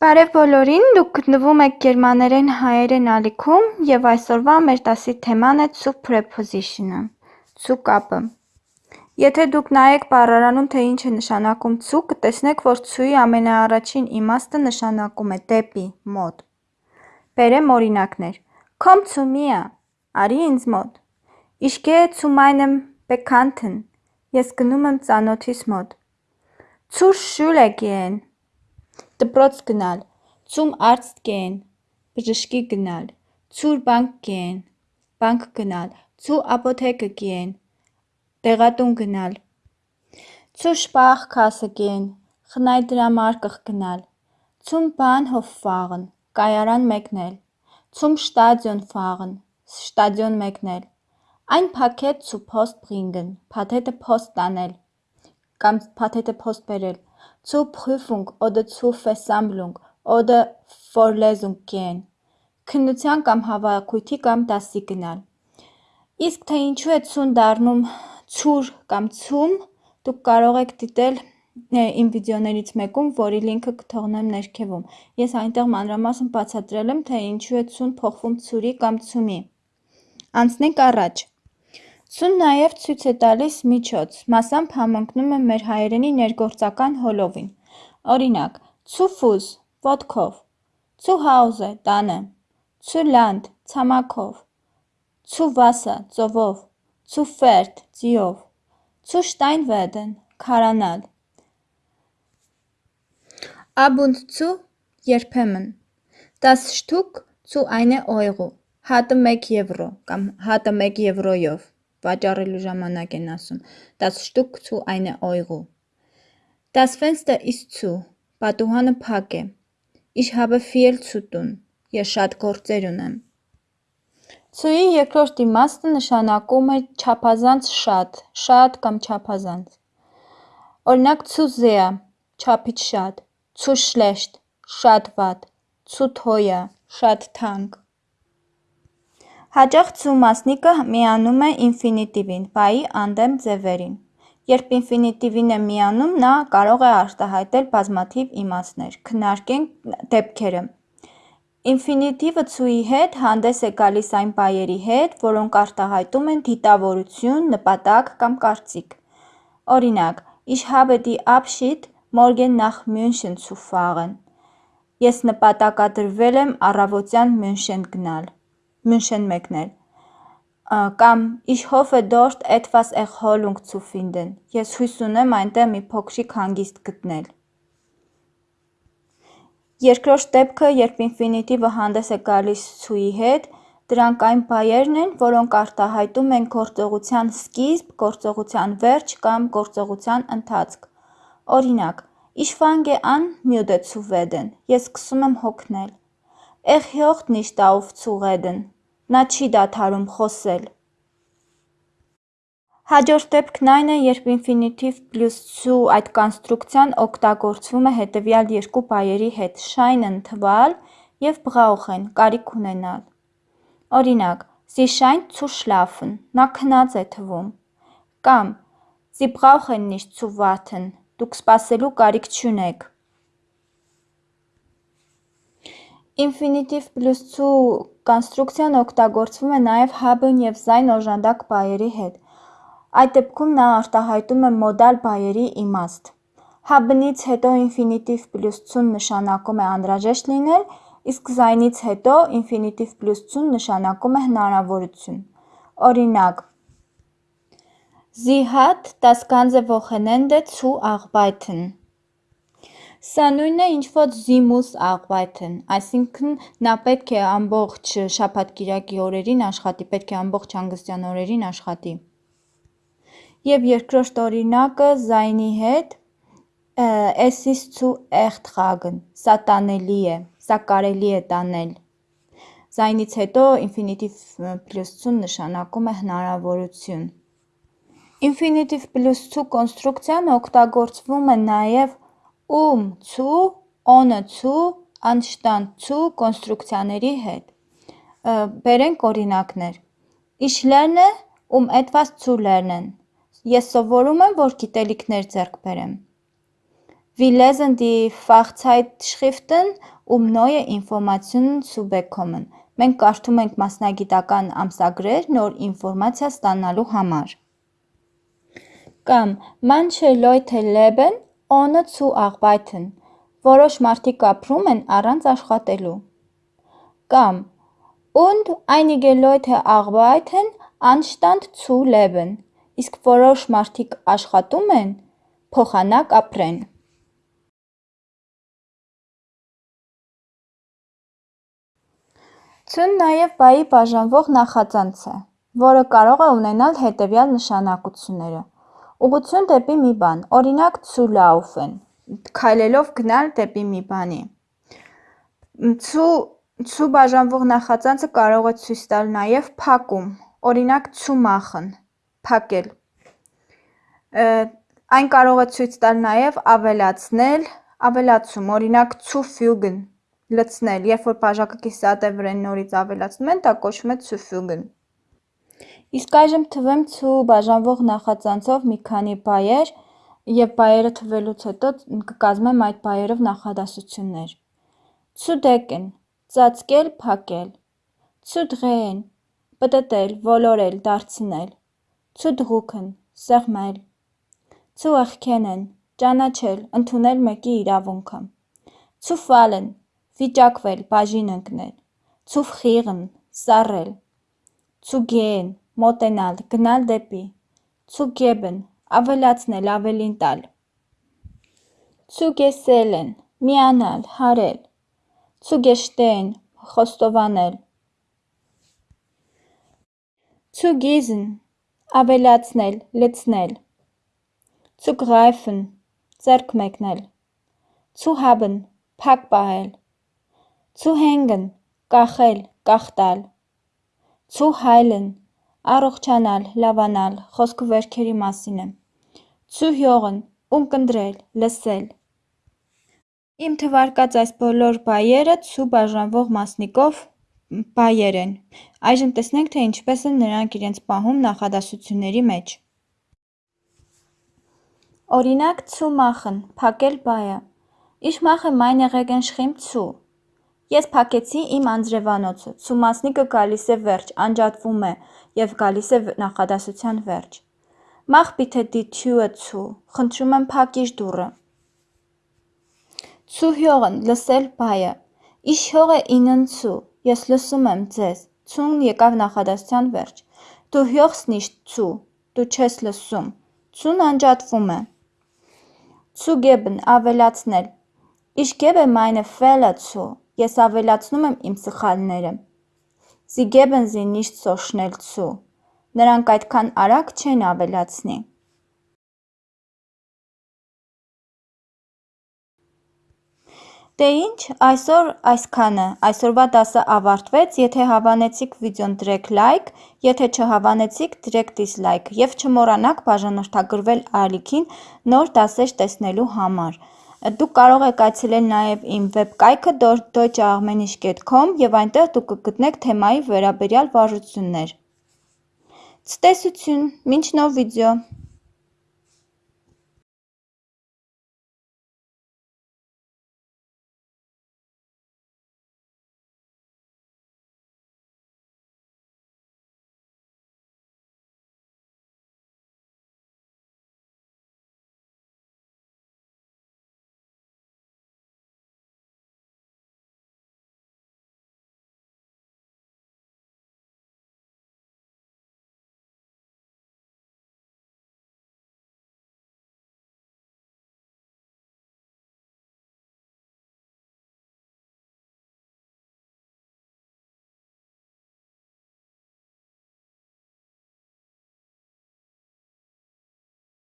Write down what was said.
Բարև բոլորին, դուք գտնվում եք գերմաներեն հայերեն ալիքում և այսօրվա մեր դասի թեման է «zu preposition»-ը, «zu» կապը։ Եթե դուք նայեք բառարանում, թե ինչ է նշանակում «zu», կտեսնեք, որ «zu»-ի ամենաառաջին իմաստը նշանակում է դեպի, մոտ։ Բերեմ օրինակներ. Komm zu mir, արի ինձ մոտ։ Ich gehe zu meinem Bekannten, ես գնում եմ ծանոթիս մոտ։ Zur Schule gehen, դպրոց գնալ, zum Arzt gehen, բժշկի գնալ, zur Bank gehen, բանկ գնալ, zur Apotheke gehen, դեղատուն գնալ, zur Sparkasse gehen, խնայդրամարկղ գնալ, zum Bahnhof fahren, կայարան մեկնել, zum Stadion fahren, շտադիոն մեկնել, ein Paket zur Post bringen, փաթեթը փոստ տանել կամ փաթեթը փոստ բերել, zur Prüfung oder zur Versammlung oder Vorlesung gehen, քննության կամ հավաքույթի կամ դասի գնալ։ Իսկ թե ինչու է ցուն դառնում ցուր կամ ցում, դուք կարող եք դիտել իմ վիդեոներից մեկում, որի լինքը կթողնեմ ներքևում։ Ես այնտեղ մանրամասն բացատրել եմ, թե ինչու է ցուն փոխվում ցուրի կամ ցումի։ Անցնենք առաջ։ Ցուն նաև ցույց է տալիս միջոց, մասամբ համընկնում է մեր հայերենի ներգործական հոլովին։ Օրինակ, Fuß ոտքով, Hause տանը, Land ցամաքով, Wasser ծովով, Pferd ձիով, Steinweden քարանալ։ und zu երբեմն Das Stück zu eine Euro հատը 1 եվրո կամ հատը 1 եվրոյով վաճառելու ժամանակ են ասում Das Stück zu eine Euro Das Fenster ist zu պատուհանը փակ է Ich habe viel zu tun. Ես շատ գործեր ունեմ։ Ցույի երկրորդ իմաստը նշանակում է չափազանց շատ, շատ կամ չափազանց։ Օրինակ zu sehr, չափից շատ, zu schlecht, շատ վատ, zu teuer, շատ թանկ։ Հաճախ zu մասնիկը միանում է ինֆինիտիվին, բայի անդեմ ձևերին։ Երբ ինֆինիտիվին է միանում, նա կարող է արտահայտել բազմաթիվ իմաստներ։ Քննարկենք դեպքերը։ Ինֆինիտիվը ցուի հետ հանդես է գալիս այն բայերի հետ, որոնք արտահայտում են դիտավորություն, նպատակ կամ կարծիք։ Օրինակ, Ich habe die Abschied morgen nach München zu fahren։ Ես նպատակադրվել եմ առավոտյան Մյունշեն գնալ, Մյունշեն մեկնել։ Կամ Ich hoffe dort etwas Erholung zu finden։ Ես հույս ունեմ այնտեղ մի փոքրիկ հանգիստ գտնել։ Երկրորդ դեպքը, երբ ինֆինիտիվը հանդես է գալիս ցուի հետ, դրանք այն բայերն են, որոնք արտահայտում են գործողության սկիզբ, գործողության վերջ կամ գործողության ընթացք։ Օրինակ, Ich fange an, müde zu werden։ Ես սկսում եմ հոգնել։ Nicht auf zu reden։ Նա չի դադարում խոսել։ Հաջորդ դեպքն այն է, երբ ինֆինիտիվ պլյուս zu այդ կոնստրուկցիան օգտագործվում է հետևյալ երկու բայերի հետ՝ scheinen թվալ և brauchen կարիք ունենալ։ Օրինակ, Sie scheint zu schlafen, նա քնած է թվում։ Կամ Sie brauchen nicht zu warten, դուք սպասելու կարիք չունեք։ Պլյուս zu կոնստրուկցիան օգտագործվում է նաև haben և sein օժանդակ բայերի հետ։ Այդ դեպքում նա արտահայտում է մոդալ բայերի իմաստ։ Haben-ից հետո պլյուս zu-ն նշանակում է անհրաժեշտ լինել, իսկ sein-ից հետո պլյուս zu-ն նշանակում է հնարավորություն։ Օրինակ, Sie hat das ganze Wochenende zu arbeiten։ Սա նույնն է, ինչ որ muss arbeiten, այսինքն նա պետք է ամբողջ շաբաթ-կիրակի օրերին աշխատի, պետք է ամբողջ հանգստյան օրերին աշխատի։ Եվ երկրորդ օրինակը sein-ի հետ Es ist zu ertragen, սա տանելի է, սա կարելի է տանել։ Sein-ից հետո պլյուս zu-ն նշանակում է հնարավորություն։ Ինֆինիտիվ պլյուս zu կոնստրուկցիան օգտագործվում է նաև um zu, ohne zu, anstatt zu կոնստրուկցիաների հետ։ Բերենք օրինակներ. Ich lerne, um etwas zu lernen։ Ես սովորում եմ, որ գիտելիքներ ձեռք բերեմ։ Wir lesen die Fachzeitschriften, um neue Informationen zu bekommen։ Մենք կարդում ենք մասնագիտական ամսագրեր նոր ինֆորմացիա ստանալու համար։ Կամ Manche Leute leben ohne zu arbeiten։ Որոշ մարդիկ ապրում են առանց աշխատելու։ Կամ Und einige Leute arbeiten anstatt zu leben։ Իսկ որոշ մարդիկ աշխատում են փոխանակ ապրեն։ Ցուն նաև բայի բաժանվող նախածանց է, որը կարող է ունենալ հետևյալ նշանակությունները. Ուղղություն դեպի մի բան, օրինակ zu laufen, քայլելով գնալ դեպի մի բանի։ Zu zu բաժանվող նախածանցը կարող է ցույց տալ նաև փակում, օրինակ zu machen, փակել։ Այն կարող է ցույց տալ նաև ավելացնել, ավելացում, օրինակ zu fügen, լցնել, երբ որ բաժակը կիսատևորեն նորից ավելացնում են, դա կոչվում է zufügen։ Իսկ այժմ թվեմ zu բաժանվող նախածանցով մի քանի բայեր եւ բայերը թվելուց հետո կկազմեմ այդ բայերով նախադասություններ։ Zudecken ծածկել, փակել։ Zudrehen պտտել, ոլորել, դարձնել։ Zudrucken սեղմել։ erkennen ճանաչել, ընդունել մեկի իրավունքը։ fallen վիճակվել, բաժին ընկնել։ frieren սառել։ gehen մոտենալ, գնալ դեպի։ Zu geben ավելացնել, ավելին տալ։ Zu gesellen միանալ, հարել։ Zu gestehen խոստովանել։ Zu gießen ավելացնել, լցնել։ Zu greifen ձեռք մեկնել։ Zu haben փակ պահել։ Zu hängen կախել, կախտալ։ Zu heilen առողջանալ, լավանալ, խոսքը վերքերի մասին է։ Zu hören ունկնդրել, լսել։ Իմ թվարկած այս բոլոր բայերը zu բաժանվող մասնիկով բայեր են։ Այժմ տեսնենք, թե ինչպես են նրանք իրենց պահում նախադասությունների մեջ։ Օրինակ zu machen, փակել բայը։ Ich mache meine Regenschirm zu։ Ես փակեցի իմ անձրևանոցը, zu մասնիկը գալիս է վերջ, անջատվում է և գալիս է նախադասության վերջ։ Mach bitte die Tür zu, խնդրում եմ փակիր դուռը։ Zuhören լսել բայը։ Ich höre Ihnen zu, ես լսում եմ ձեզ։ Zu-ն եկավ նախադասության վերջ։ Du hörst nicht zu, դու չես լսում։ Zu-ն անջատվում է։ Zugeben ավելացնել։ Ich gebe meine Fehler zu, Ես ավելացնում եմ իմ սխալները։ Sie geben sie nicht so schnell zu։ Նրանք այդքան արագ չեն ավելացնի։ Դե ինչ, այսօր այսքանը։ Այսօրվա դասը ավարտվեց, եթե հավանեցիք վիդեոն դրեք լայք, եթե չհավանեցիք դրեք դիսլայք եւ չմոռանաք բաժանորդագրվել ալիքին նոր դասեր տեսնելու համար։ Դուք կարող եք այցելել նաև իմ վեբկայքը deutschearmenisch.com և այնտեղ դուք կգտնեք թեմայի վերաբերյալ վարժություններ։ Ցտեսություն, մինչ նոր վիդեո։